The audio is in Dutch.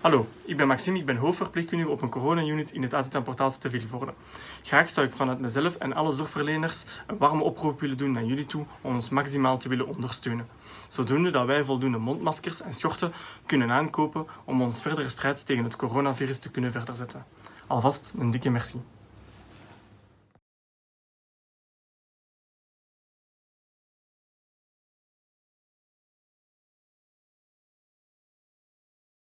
Hallo, ik ben Maxime, ik ben hoofdverpleegkundige op een corona-unit in het AZN-portaal te Vilvoorde. Graag zou ik vanuit mezelf en alle zorgverleners een warme oproep willen doen naar jullie toe om ons maximaal te willen ondersteunen. Zodoende dat wij voldoende mondmaskers en schorten kunnen aankopen om ons verdere strijd tegen het coronavirus te kunnen verder zetten. Alvast een dikke merci.